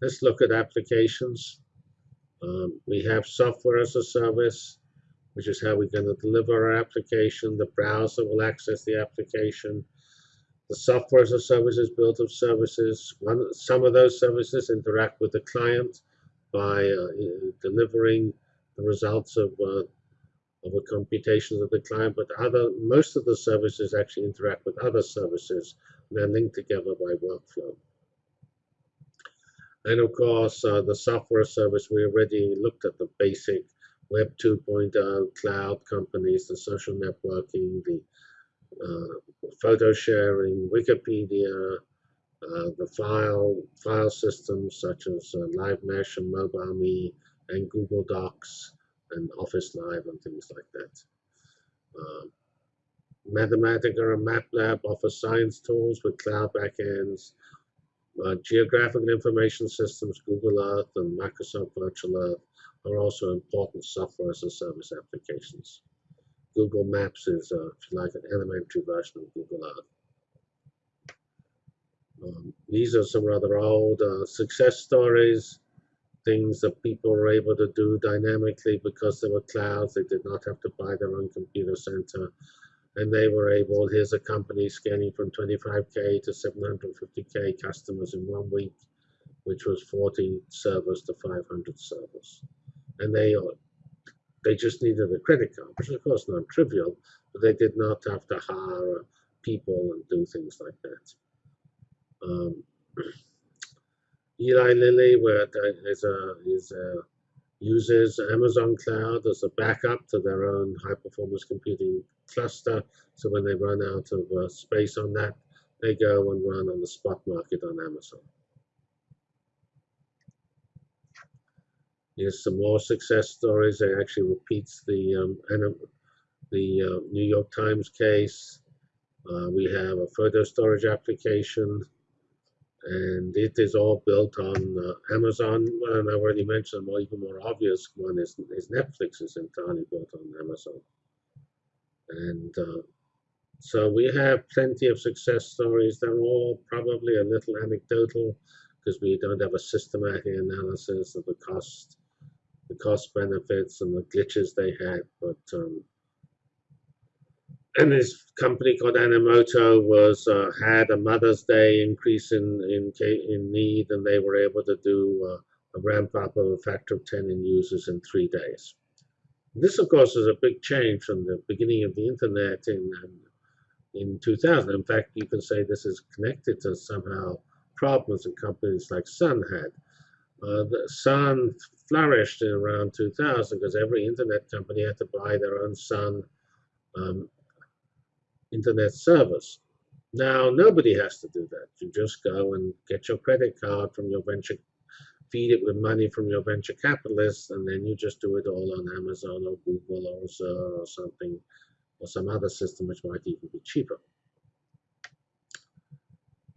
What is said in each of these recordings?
let's look at applications. Um, we have software as a service, which is how we're going to deliver our application. The browser will access the application. The software as a service is built of services. One, some of those services interact with the client by uh, delivering the results of uh, of the computations of the client, but other most of the services actually interact with other services. And they're linked together by workflow. And of course, uh, the software service, we already looked at the basic Web 2.0 cloud companies, the social networking, the uh, photo sharing, Wikipedia, uh, the file file systems such as uh, Live Mesh and MobileMe and Google Docs and Office Live and things like that. Uh, Mathematica and MATLAB offer science tools with cloud backends. Uh, geographic information systems, Google Earth and Microsoft Virtual Earth are also important software as a service applications. Google Maps is, uh, if you like, an elementary version of Google Earth. Um, these are some rather old uh, success stories, things that people were able to do dynamically because there were clouds. They did not have to buy their own computer center. And they were able, here's a company scaling from 25K to 750K customers in one week, which was 40 servers to 500 servers and they they just needed a credit card, which is of course not trivial, but they did not have to hire people and do things like that. Um, Eli Lilly, where is a is a uses Amazon Cloud as a backup to their own high performance computing cluster. So when they run out of uh, space on that, they go and run on the spot market on Amazon. Here's some more success stories. It actually repeats the um, the uh, New York Times case. Uh, we have a photo storage application, and it is all built on uh, Amazon. And I've already mentioned, well, even more obvious one is, is Netflix is entirely built on Amazon. And uh, so we have plenty of success stories. They're all probably a little anecdotal because we don't have a systematic analysis of the cost the cost benefits and the glitches they had. But um, and this company called Animoto was uh, had a Mother's Day increase in in in need, and they were able to do uh, a ramp up of a factor of 10 in users in three days. This, of course, is a big change from the beginning of the internet in um, in 2000. In fact, you can say this is connected to somehow problems that companies like Sun had. Uh, Sun flourished in around 2000 because every internet company had to buy their own Sun um, internet service. Now, nobody has to do that. You just go and get your credit card from your venture, feed it with money from your venture capitalists, and then you just do it all on Amazon or Google or or something, or some other system which might even be cheaper.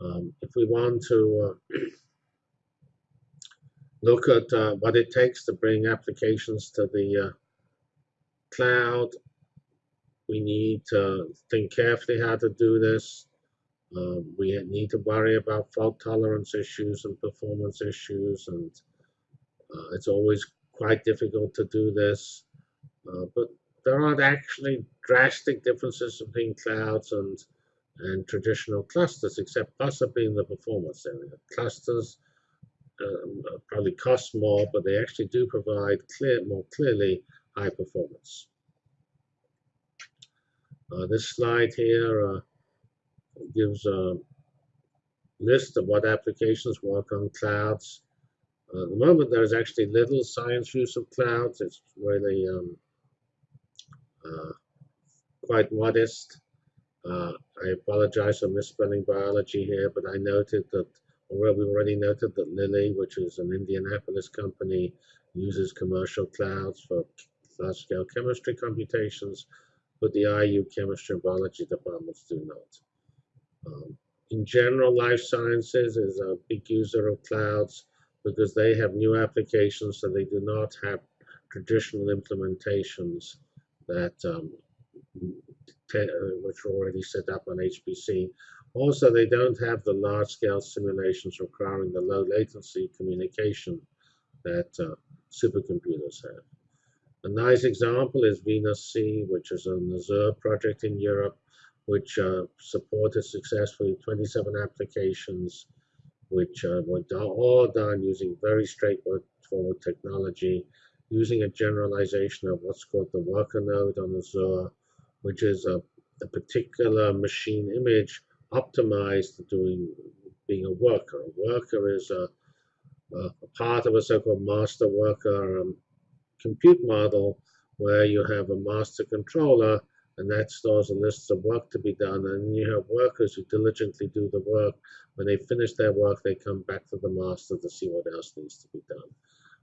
Um, if we want to uh, look at uh, what it takes to bring applications to the uh, cloud. We need to think carefully how to do this. Um, we need to worry about fault tolerance issues and performance issues, and uh, it's always quite difficult to do this. Uh, but there aren't actually drastic differences between clouds and and traditional clusters, except possibly in the performance area. Clusters um, probably cost more, but they actually do provide clear, more clearly high performance. Uh, this slide here gives a list of what applications work on clouds. Uh, at the moment, there's actually little science use of clouds. It's really um, uh, quite modest. Uh, I apologize for misspelling biology here, but I noted that well, we already noted that Lilly, which is an Indianapolis company, uses commercial clouds for large-scale chemistry computations, but the IU chemistry and biology departments do not. Um, in general, life sciences is a big user of clouds because they have new applications, so they do not have traditional implementations that um, uh, which are already set up on HPC Also, they don't have the large-scale simulations requiring the low latency communication that uh, supercomputers have. A nice example is Venus C, which is an Azure project in Europe, which uh, supported successfully 27 applications, which uh, were all done using very straightforward technology, using a generalization of what's called the worker node on Azure, which is a, a particular machine image optimized to doing being a worker. A worker is a, a part of a so-called master worker um, compute model where you have a master controller and that stores a list of work to be done and you have workers who diligently do the work. When they finish their work they come back to the master to see what else needs to be done.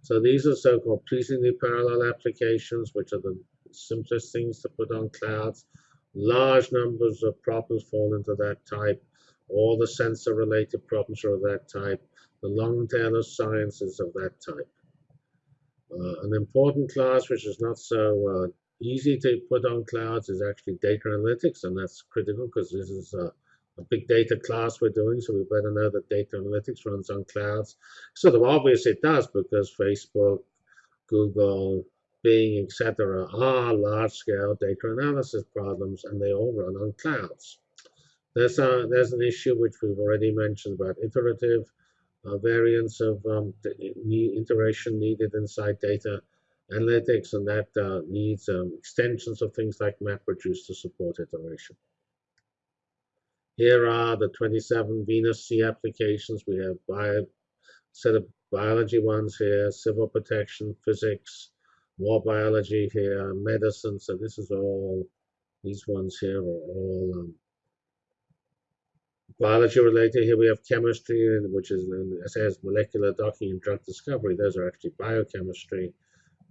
So these are so-called pleasingly parallel applications which are the simplest things to put on clouds. Large numbers of problems fall into that type. All the sensor related problems are of that type. The long tail of science is of that type. Uh, an important class which is not so uh, easy to put on clouds is actually data analytics, and that's critical because this is a, a, big data class we're doing, so we better know that data analytics runs on clouds. Sort of obvious it does because Facebook, Google, Bing, etc. are large-scale data analysis problems, and they all run on clouds. There's, a, there's an issue which we've already mentioned about iterative uh, variants of um, iteration needed inside data analytics, and that uh, needs um, extensions of things like MapReduce to support iteration. Here are the 27 Venus C applications. We have bio, set of biology ones here, civil protection, physics, war biology here, medicine. So this is all, these ones here are all um, biology related. Here we have chemistry, which is, it says molecular docking and drug discovery. Those are actually biochemistry.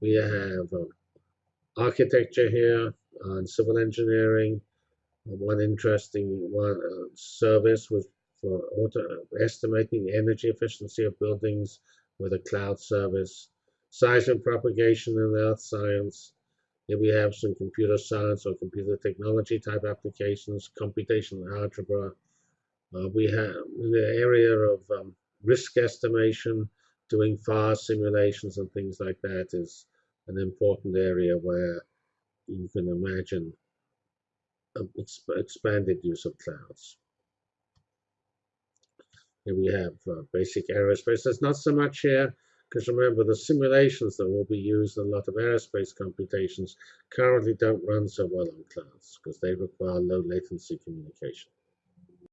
We have um, architecture here and civil engineering. One interesting one uh, service was for auto, estimating energy efficiency of buildings with a cloud service. Seismic propagation in earth science. Here we have some computer science or computer technology type applications, computational algebra. Uh, we have in the area of um, risk estimation, doing fast simulations and things like that is an important area where you can imagine exp expanded use of clouds. Here we have uh, basic aerospace. There's not so much here because remember the simulations that will be used in a lot of aerospace computations currently don't run so well on clouds because they require low latency communication.